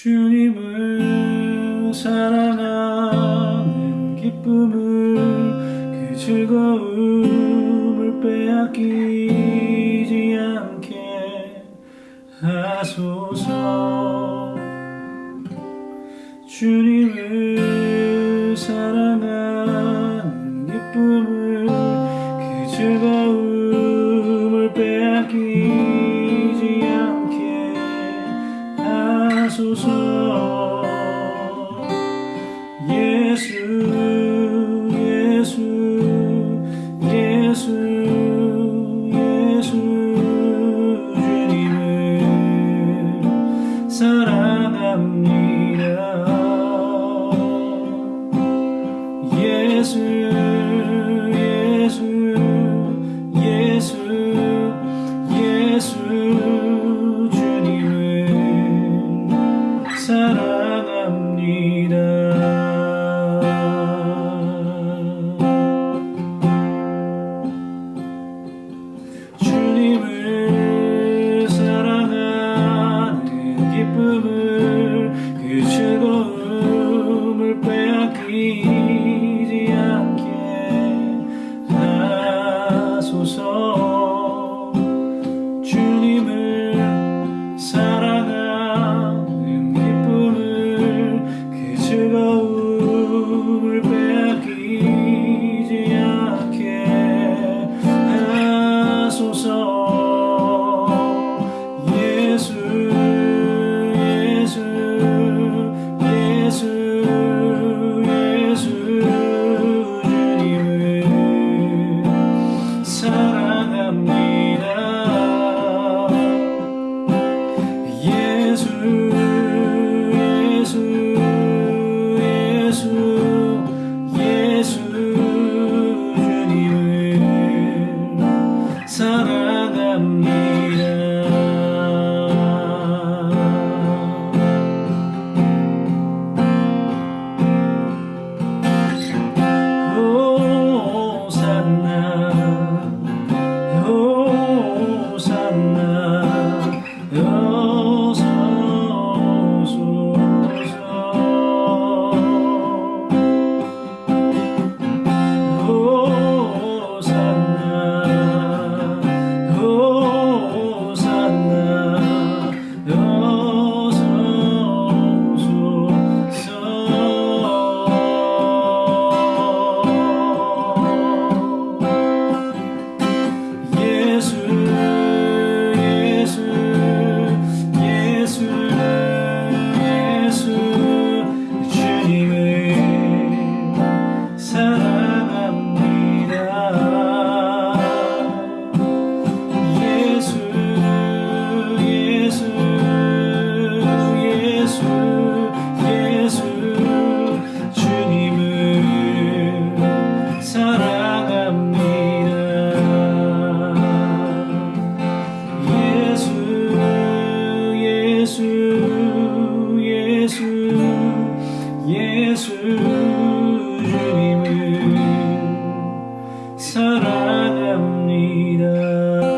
주님을 사랑하는 기쁨을 그 즐거움을 빼앗기지 않게 하소서. 주님을 사랑하 사랑합니다 예수 people 예수 예수 예수 예수님 사랑합니다. that I need needed.